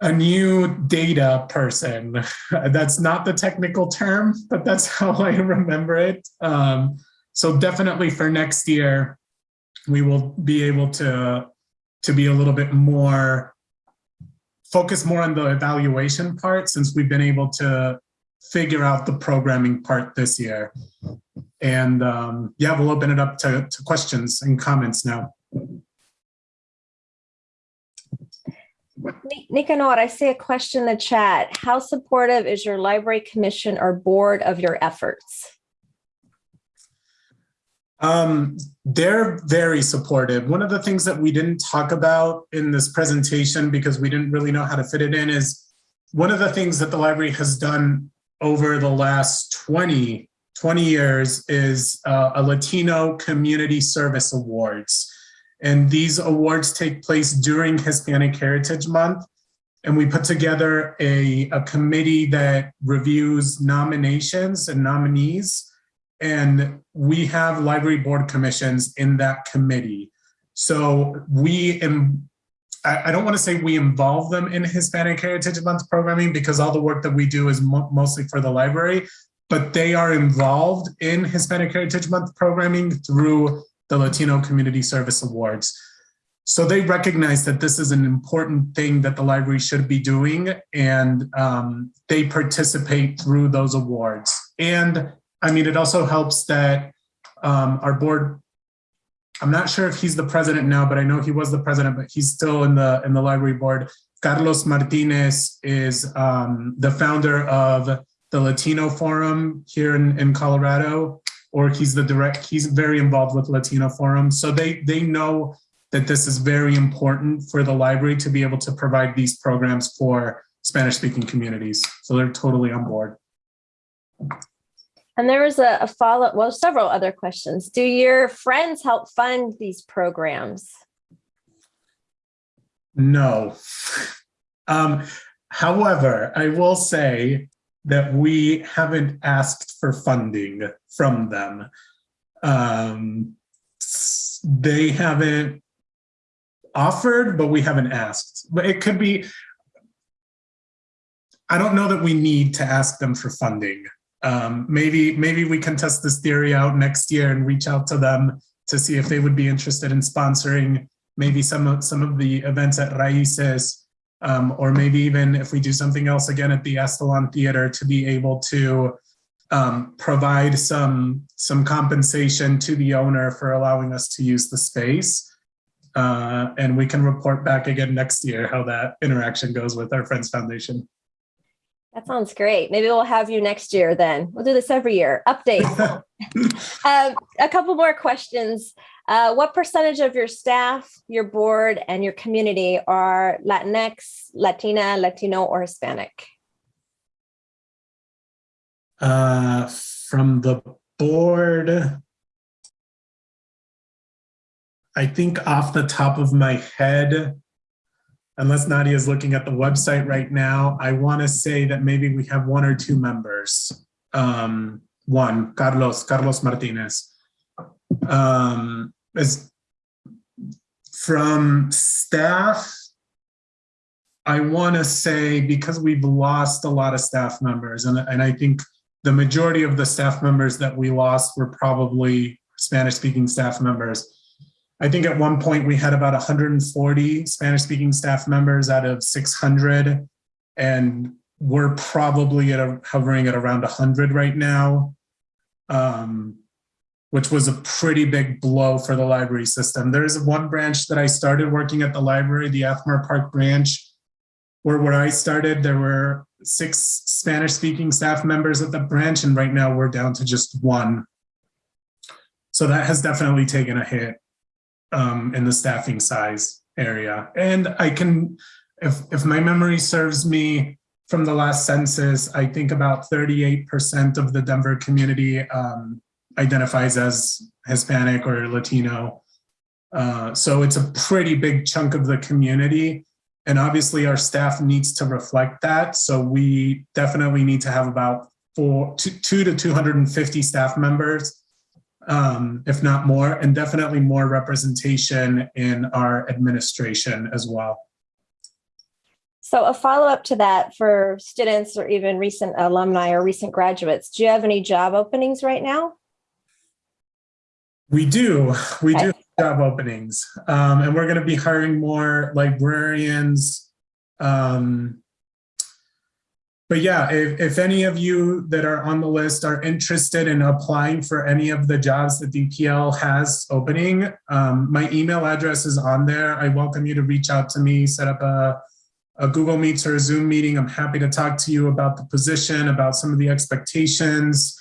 a new data person. <laughs> That's not the technical term, but that's <laughs> how I remember it. Um, so definitely for next year, we will be able to, to be a little bit more, focus more on the evaluation part since we've been able to figure out the programming part this year. And um, yeah, we'll open it up to, to questions and comments now. Nicanor, I see a question in the chat. How supportive is your library commission or board of your efforts? Um, they're very supportive. One of the things that we didn't talk about in this presentation because we didn't really know how to fit it in is one of the things that the library has done over the last 20, 20 years is uh, a Latino Community Service Awards. And these awards take place during Hispanic Heritage Month. And we put together a, a committee that reviews nominations and nominees. And we have library board commissions in that committee. So we, I don't want to say we involve them in Hispanic Heritage Month programming because all the work that we do is mo mostly for the library, but they are involved in Hispanic Heritage Month programming through the Latino Community Service Awards. So they recognize that this is an important thing that the library should be doing and um, they participate through those awards. And I mean, it also helps that um, our board, I'm not sure if he's the president now, but I know he was the president, but he's still in the in the library board. Carlos Martinez is um, the founder of the Latino Forum here in, in Colorado, or he's the direct, he's very involved with Latino Forum. So they, they know that this is very important for the library to be able to provide these programs for Spanish speaking communities. So they're totally on board. And there was a, a follow, well, several other questions. Do your friends help fund these programs? No. <laughs> Um, however, I will say that we haven't asked for funding from them. Um, they haven't offered, but we haven't asked. But it could be, I don't know that we need to ask them for funding. Um, maybe, maybe we can test this theory out next year and reach out to them to see if they would be interested in sponsoring maybe some of, some of the events at Raices, um, or maybe even if we do something else again at the Aztlán Theater to be able to um, provide some, some compensation to the owner for allowing us to use the space. Uh, and we can report back again next year how that interaction goes with our Friends Foundation. That sounds great. Maybe we'll have you next year then. We'll do this every year. Update. <laughs> um, a couple more questions. Uh, what percentage of your staff, your board, and your community are Latinx, Latina, Latino, or Hispanic? Uh, from the board, I think off the top of my head, unless Nadia is looking at the website right now, I want to say that maybe we have one or two members. Um, one, Carlos, Carlos Martinez. Um, as from staff, I want to say because we've lost a lot of staff members, and, and I think the majority of the staff members that we lost were probably Spanish speaking staff members. I think at one point we had about 140 Spanish speaking staff members out of 600 and we're probably at a, hovering at around 100 right now, um, which was a pretty big blow for the library system. There's one branch that I started working at the library, the Athmar Park branch, where where I started, there were six Spanish speaking staff members at the branch and right now we're down to just one. So that has definitely taken a hit um, in the staffing size area. And I can, if, if my memory serves me from the last census, I think about 38% of the Denver community um, identifies as Hispanic or Latino. Uh, so it's a pretty big chunk of the community. And obviously our staff needs to reflect that. So we definitely need to have about four, two, two to 250 staff members um, if not more, and definitely more representation in our administration as well. So a follow-up to that for students or even recent alumni or recent graduates, do you have any job openings right now? We do. We okay. do job openings. Um, and we're going to be hiring more librarians, um, but yeah, if, if any of you that are on the list are interested in applying for any of the jobs that DPL has opening, um, my email address is on there. I welcome you to reach out to me, set up a, a Google Meets or a Zoom meeting. I'm happy to talk to you about the position, about some of the expectations,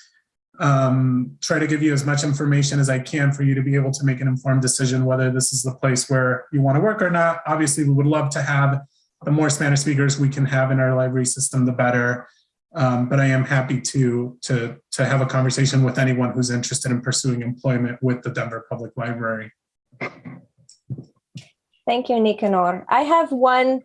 um, try to give you as much information as I can for you to be able to make an informed decision whether this is the place where you want to work or not. Obviously, we would love to have the more Spanish speakers we can have in our library system, the better. Um, but I am happy to, to, to have a conversation with anyone who's interested in pursuing employment with the Denver Public Library. Thank you, Nicanor. I have one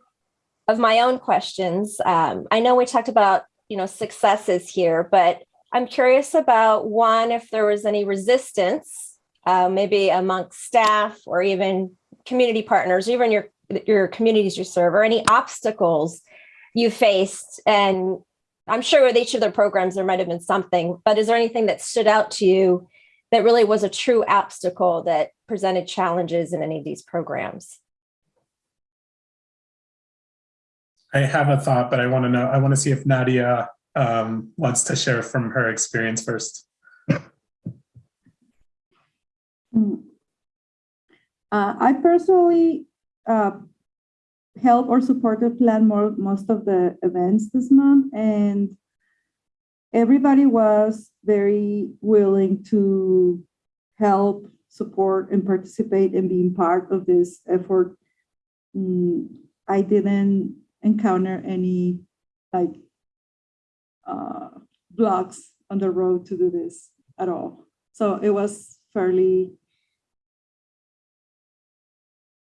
of my own questions. Um, I know we talked about, you know, successes here, but I'm curious about one, if there was any resistance, uh, maybe amongst staff or even community partners, even your, your communities you serve, or any obstacles you faced. And I'm sure with each of their programs, there might have been something, but is there anything that stood out to you that really was a true obstacle that presented challenges in any of these programs? I have a thought, but I want to know, I want to see if Nadia um, wants to share from her experience first. Mm. Uh, I personally uh, help or supported plan more most of the events this month, and everybody was very willing to help, support, and participate in being part of this effort. Mm, I didn't encounter any like uh, blocks on the road to do this at all. So it was fairly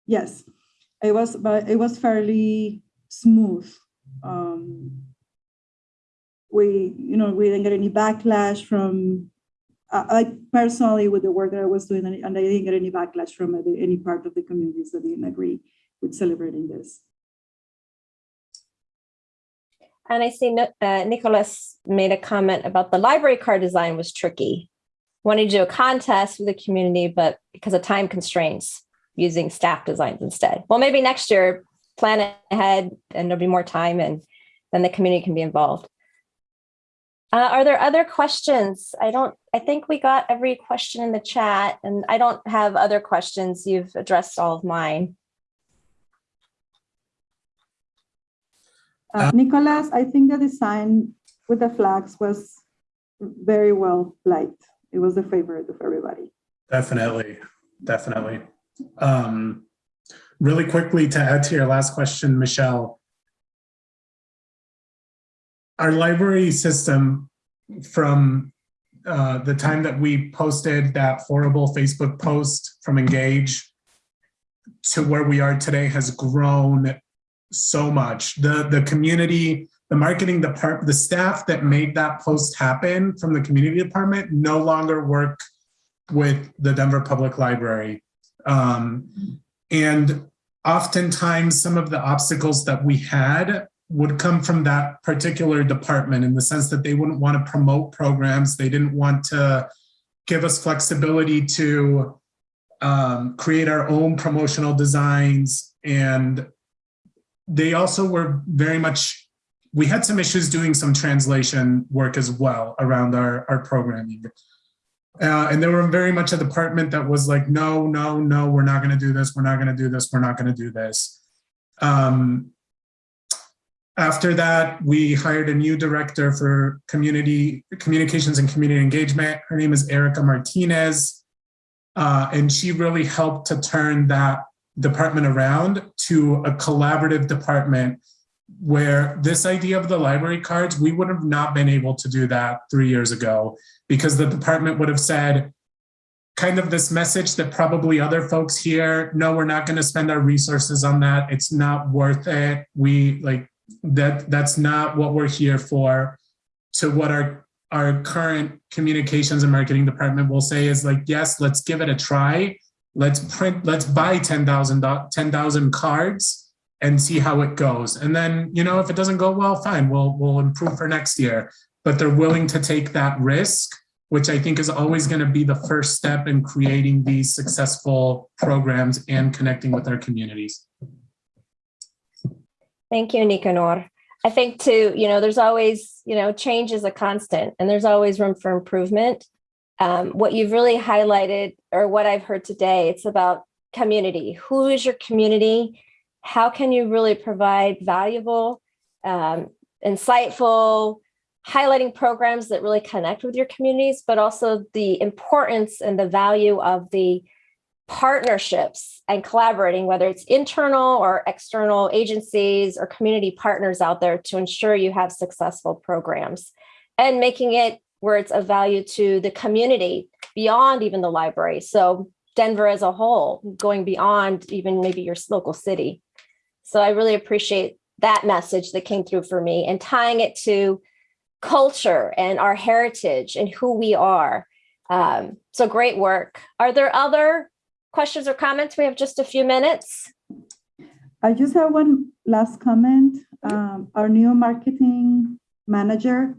Yes, it was, but it was fairly smooth. Um, we, you know, we didn't get any backlash from, uh, like personally with the work that I was doing, and I didn't get any backlash from any any part of the communities that didn't agree with celebrating this. And I see uh, Nicholas made a comment about the library card design was tricky. Wanted to do a contest with the community, but because of time constraints, using staff designs instead. Well, maybe next year, plan ahead and there'll be more time and then the community can be involved. Uh, are there other questions? I don't, I think we got every question in the chat and I don't have other questions. You've addressed all of mine. Uh, Nicholas, I think the design with the flags was very well liked. It was a favorite of everybody. Definitely, definitely. Um, really quickly to add to your last question, Michelle. Our library system from uh, the time that we posted that horrible Facebook post from Engage to where we are today has grown so much. The, the community, the marketing department, the staff that made that post happen from the community department no longer work with the Denver Public Library. Um, and oftentimes some of the obstacles that we had would come from that particular department in the sense that they wouldn't want to promote programs. They didn't want to give us flexibility to um, create our own promotional designs. And they also were very much, we had some issues doing some translation work as well around our, our programming. Uh, and there were very much a department that was like, no, no, no, we're not going to do this. We're not going to do this. We're not going to do this. Um, after that, we hired a new director for community communications and community engagement. Her name is Erica Martinez. Uh, and she really helped to turn that department around to a collaborative department where this idea of the library cards, we would have not been able to do that three years ago because the department would have said, kind of this message that probably other folks here, no, we're not going to spend our resources on that. It's not worth it. We like that, that's not what we're here for. To what our, our current communications and marketing department will say is like, yes, let's give it a try. Let's print, let's buy 10,000 10,000 cards and see how it goes. And then, you know, if it doesn't go well, fine, we'll, we'll improve for next year. But they're willing to take that risk, which I think is always going to be the first step in creating these successful programs and connecting with our communities. Thank you, Nicanor. I think too, you know, there's always, you know, change is a constant and there's always room for improvement. Um, what you've really highlighted or what I've heard today, it's about community. Who is your community? How can you really provide valuable, um, insightful, highlighting programs that really connect with your communities, but also the importance and the value of the partnerships and collaborating, whether it's internal or external agencies or community partners out there to ensure you have successful programs and making it where it's of value to the community beyond even the library. So Denver as a whole, going beyond even maybe your local city. So I really appreciate that message that came through for me and tying it to culture and our heritage and who we are. Um, so great work. Are there other questions or comments? We have just a few minutes. I just have one last comment. Um, our new marketing manager,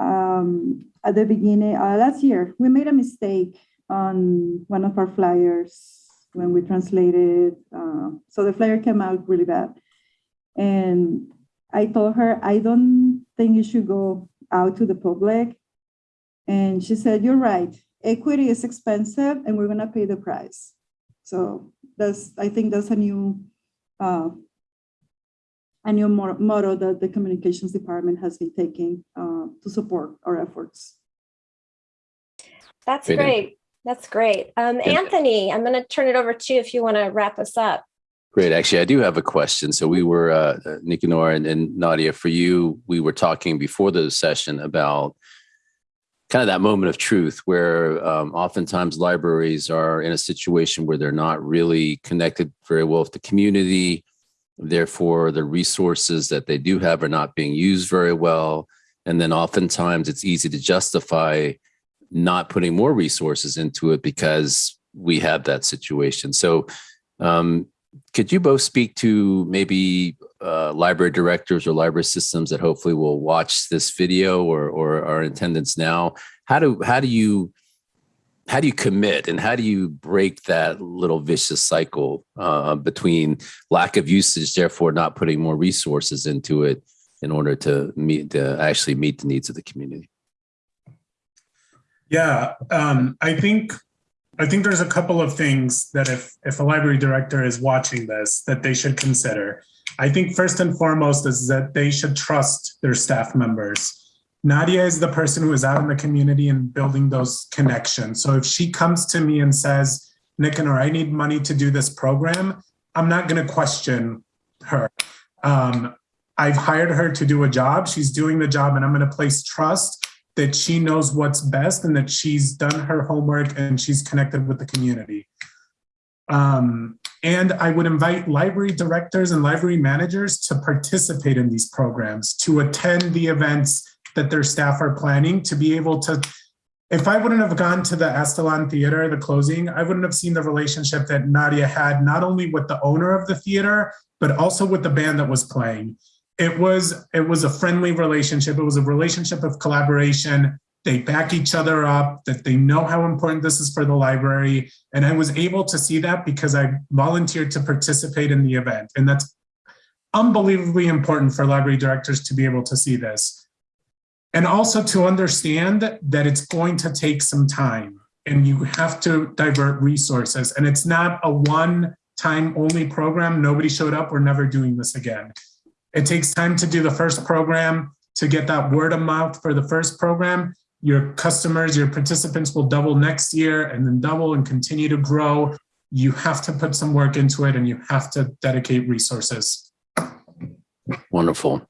um, at the beginning, uh, last year, we made a mistake on one of our flyers when we translated. Uh, so the flyer came out really bad. And I told her, I don't think you should go out to the public. And she said, you're right. Equity is expensive and we're gonna pay the price. So that's, I think that's a new, uh, a new mo- motto that the communications department has been taking uh, to support our efforts. That's Great. That's great. Um, Anthony, I'm going to turn it over to you if you want to wrap us up. Great. Actually, I do have a question. So we were, uh, uh, Nicanor and, and Nadia, for you, we were talking before the session about kind of that moment of truth where um, oftentimes libraries are in a situation where they're not really connected very well with the community. Therefore, the resources that they do have are not being used very well. And then oftentimes it's easy to justify not putting more resources into it because we have that situation. So um, could you both speak to maybe uh, library directors or library systems that hopefully will watch this video or or are in attendance now? How do how do you how do you commit and how do you break that little vicious cycle uh, between lack of usage, therefore not putting more resources into it in order to meet to actually meet the needs of the community? Yeah, um, I think I think there's a couple of things that if if a library director is watching this, that they should consider. I think first and foremost is that they should trust their staff members. Nadia is the person who is out in the community and building those connections. So if she comes to me and says, Nicanor, I need money to do this program, I'm not going to question her. Um, I've hired her to do a job. She's doing the job, and I'm going to place trust that she knows what's best and that she's done her homework and she's connected with the community. Um, and I would invite library directors and library managers to participate in these programs, to attend the events that their staff are planning, to be able to. If I wouldn't have gone to the Aztlán Theater, the closing, I wouldn't have seen the relationship that Nadia had, not only with the owner of the theater, but also with the band that was playing it was it was a friendly relationship. It was a relationship of collaboration. They back each other up that they know how important this is for the library. And i was able to see that because i volunteered to participate in the event. And that's unbelievably important for library directors to be able to see this. And also to understand that it's going to take some time and you have to divert resources. And it's not a one time only program. Nobody showed up. We're never doing this again it takes time to do the first program to get that word of mouth for the first program. Your customers, your participants will double next year and then double and continue to grow. You have to put some work into it and you have to dedicate resources. Wonderful.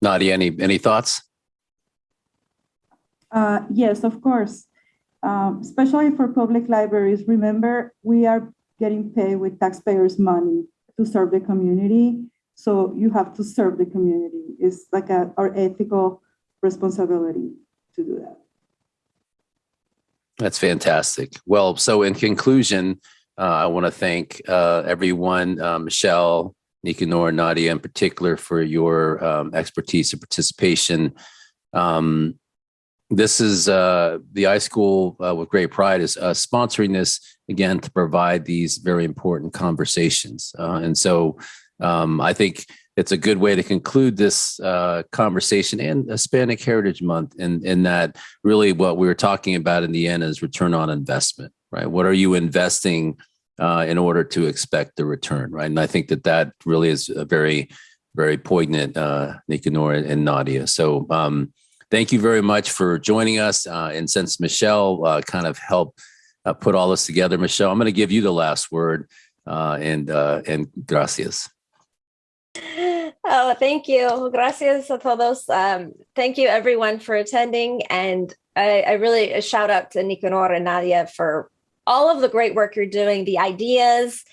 Nadia, any any thoughts? Uh, yes, of course. Um, especially for public libraries, remember, we are getting paid with taxpayers' money to serve the community. So you have to serve the community. It's like a, our ethical responsibility to do that. That's fantastic. Well, so in conclusion, uh, I want to thank uh, everyone, uh, Michelle, Nicanor, Nadia in particular, for your um, expertise and participation. Um, this is uh, the iSchool uh, with great pride is uh, sponsoring this again to provide these very important conversations. Uh, and so um, I think it's a good way to conclude this uh, conversation and Hispanic Heritage Month in, in that really what we were talking about in the end is return on investment, right? What are you investing uh, in order to expect the return, right? And I think that that really is a very, very poignant, uh, Nicanor and Nadia. So um, thank you very much for joining us. Uh, and since Michelle uh, kind of helped uh, put all this together. Michelle, I'm going to give you the last word uh, and and gracias. Oh, thank you. Gracias a todos. Um, thank you everyone for attending. And I, I really a shout out to Nicanor and Nadia for all of the great work you're doing, the ideas,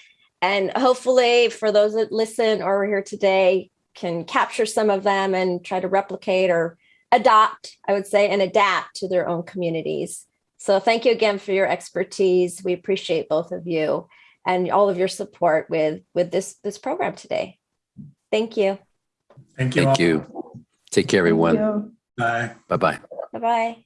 and hopefully for those that listen or are here today can capture some of them and try to replicate or adopt, I would say, and adapt to their own communities. So thank you again for your expertise. We appreciate both of you and all of your support with with this this program today. Thank you. Thank you. Thank all. you. Take care, everyone. you. Bye. Bye bye. Bye bye.